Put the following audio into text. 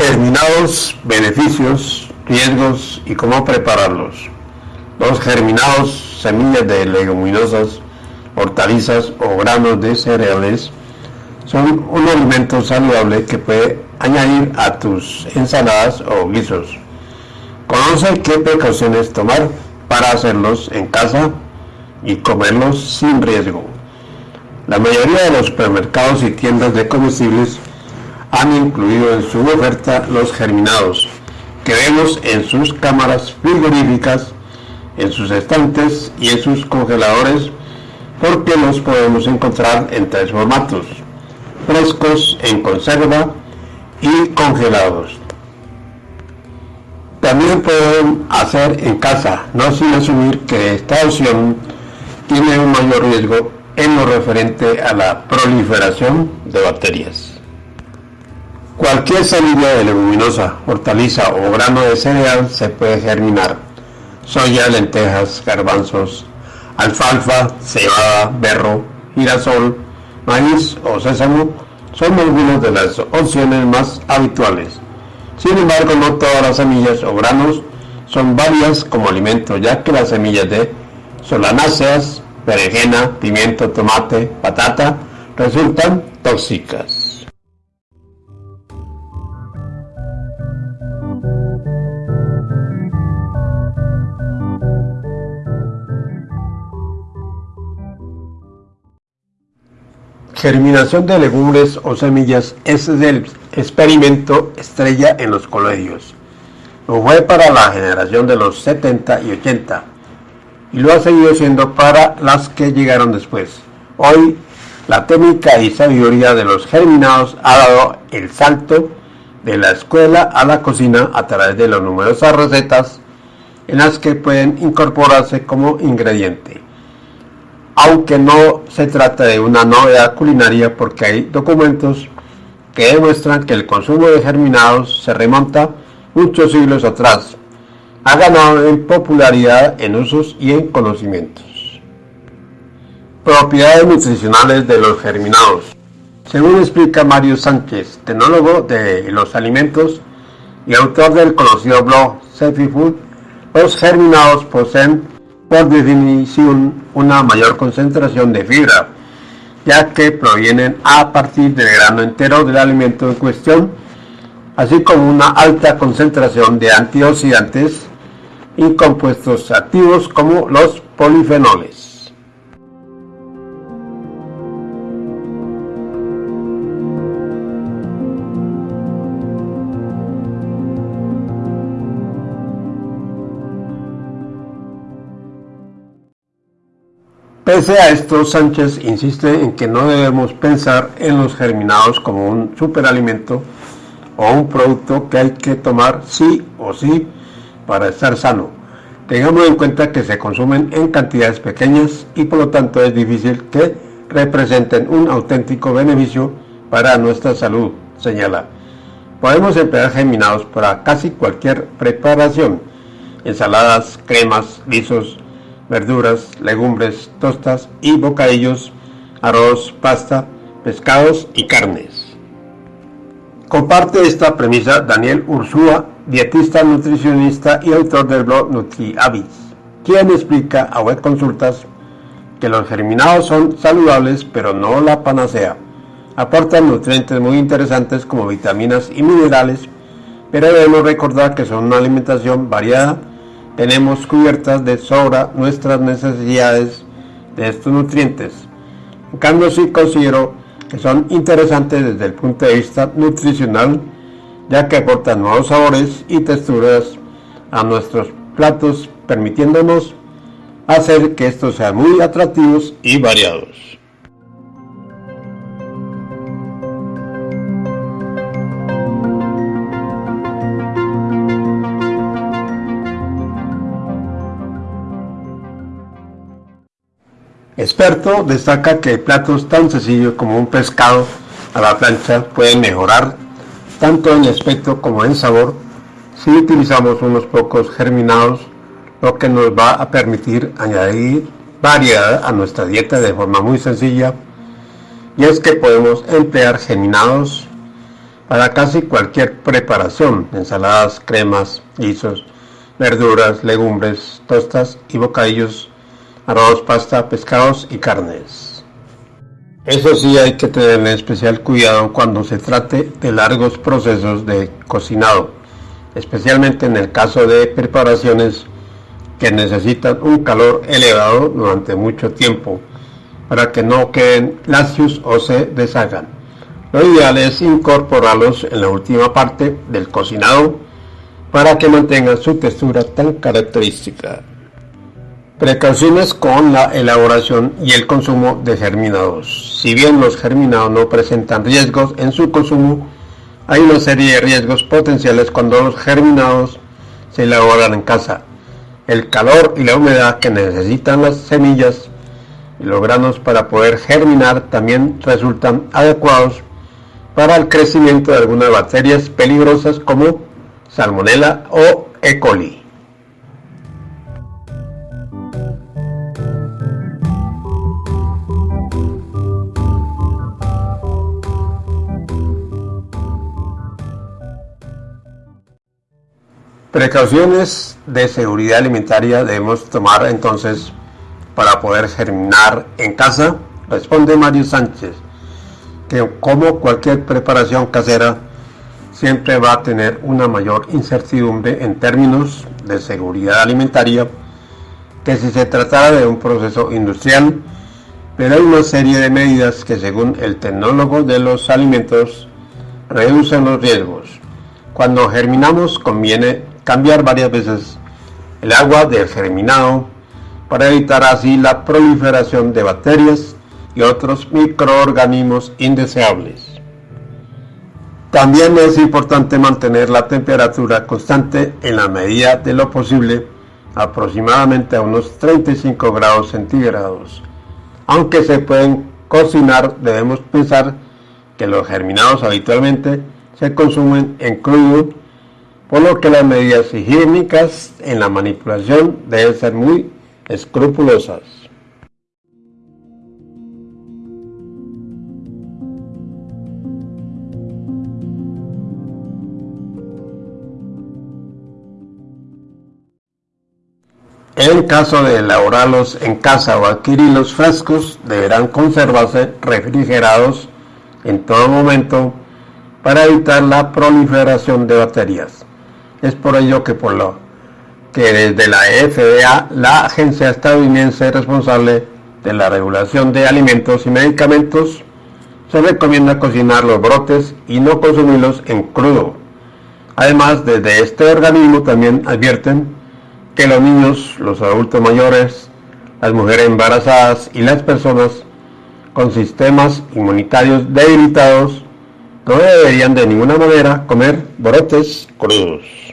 Germinados, beneficios, riesgos y cómo prepararlos. Los germinados, semillas de leguminosas, hortalizas o granos de cereales son un alimento saludable que puede añadir a tus ensaladas o guisos. Conoce qué precauciones tomar para hacerlos en casa y comerlos sin riesgo. La mayoría de los supermercados y tiendas de comestibles han incluido en su oferta los germinados que vemos en sus cámaras frigoríficas, en sus estantes y en sus congeladores porque los podemos encontrar en tres formatos, frescos, en conserva y congelados. También pueden hacer en casa, no sin asumir que esta opción tiene un mayor riesgo en lo referente a la proliferación de bacterias. Cualquier semilla de leguminosa, hortaliza o grano de cereal se puede germinar. Soya, lentejas, garbanzos, alfalfa, cebada, berro, girasol, maíz o sésamo son algunas de las opciones más habituales. Sin embargo, no todas las semillas o granos son válidas como alimento, ya que las semillas de solanáceas, berenjena, pimiento, tomate, patata resultan tóxicas. Germinación de legumbres o semillas es el experimento estrella en los colegios. Lo fue para la generación de los 70 y 80 y lo ha seguido siendo para las que llegaron después. Hoy la técnica y sabiduría de los germinados ha dado el salto de la escuela a la cocina a través de las numerosas recetas en las que pueden incorporarse como ingrediente aunque no se trata de una novedad culinaria porque hay documentos que demuestran que el consumo de germinados se remonta muchos siglos atrás. Ha ganado en popularidad en usos y en conocimientos. Propiedades nutricionales de los germinados. Según explica Mario Sánchez, tecnólogo de los alimentos y autor del conocido blog Selfie Food, los germinados poseen por definición una mayor concentración de fibra, ya que provienen a partir del grano entero del alimento en cuestión, así como una alta concentración de antioxidantes y compuestos activos como los polifenoles. Pese a esto, Sánchez insiste en que no debemos pensar en los germinados como un superalimento o un producto que hay que tomar sí o sí para estar sano. Tengamos en cuenta que se consumen en cantidades pequeñas y por lo tanto es difícil que representen un auténtico beneficio para nuestra salud, señala. Podemos emplear germinados para casi cualquier preparación, ensaladas, cremas, guisos, verduras, legumbres, tostas y bocadillos, arroz, pasta, pescados y carnes. Comparte esta premisa Daniel Ursúa, dietista, nutricionista y autor del blog NutriHabits, quien explica a web consultas que los germinados son saludables pero no la panacea. Aportan nutrientes muy interesantes como vitaminas y minerales, pero debemos recordar que son una alimentación variada tenemos cubiertas de sobra nuestras necesidades de estos nutrientes. En sí considero que son interesantes desde el punto de vista nutricional, ya que aportan nuevos sabores y texturas a nuestros platos, permitiéndonos hacer que estos sean muy atractivos y variados. Experto destaca que platos tan sencillos como un pescado a la plancha pueden mejorar tanto en aspecto como en sabor si utilizamos unos pocos germinados, lo que nos va a permitir añadir variedad a nuestra dieta de forma muy sencilla. Y es que podemos emplear germinados para casi cualquier preparación, ensaladas, cremas, guisos, verduras, legumbres, tostas y bocadillos, arroz, pasta, pescados y carnes. Eso sí hay que tener especial cuidado cuando se trate de largos procesos de cocinado, especialmente en el caso de preparaciones que necesitan un calor elevado durante mucho tiempo para que no queden lacios o se deshagan. Lo ideal es incorporarlos en la última parte del cocinado para que mantengan su textura tan característica. Precauciones con la elaboración y el consumo de germinados. Si bien los germinados no presentan riesgos en su consumo, hay una serie de riesgos potenciales cuando los germinados se elaboran en casa. El calor y la humedad que necesitan las semillas y los granos para poder germinar también resultan adecuados para el crecimiento de algunas bacterias peligrosas como Salmonella o E. coli. Precauciones de seguridad alimentaria debemos tomar entonces para poder germinar en casa, responde Mario Sánchez que como cualquier preparación casera, siempre va a tener una mayor incertidumbre en términos de seguridad alimentaria que si se tratara de un proceso industrial, pero hay una serie de medidas que según el tecnólogo de los alimentos reducen los riesgos. Cuando germinamos conviene cambiar varias veces el agua del germinado para evitar así la proliferación de bacterias y otros microorganismos indeseables. También es importante mantener la temperatura constante en la medida de lo posible, aproximadamente a unos 35 grados centígrados. Aunque se pueden cocinar, debemos pensar que los germinados habitualmente se consumen en crudo, por lo que las medidas higiénicas en la manipulación deben ser muy escrupulosas. En caso de elaborarlos en casa o adquirirlos frescos, deberán conservarse refrigerados en todo momento para evitar la proliferación de bacterias. Es por ello que por lo que desde la FDA, la agencia estadounidense responsable de la regulación de alimentos y medicamentos, se recomienda cocinar los brotes y no consumirlos en crudo. Además, desde este organismo también advierten que los niños, los adultos mayores, las mujeres embarazadas y las personas con sistemas inmunitarios debilitados no deberían de ninguna manera comer brotes crudos.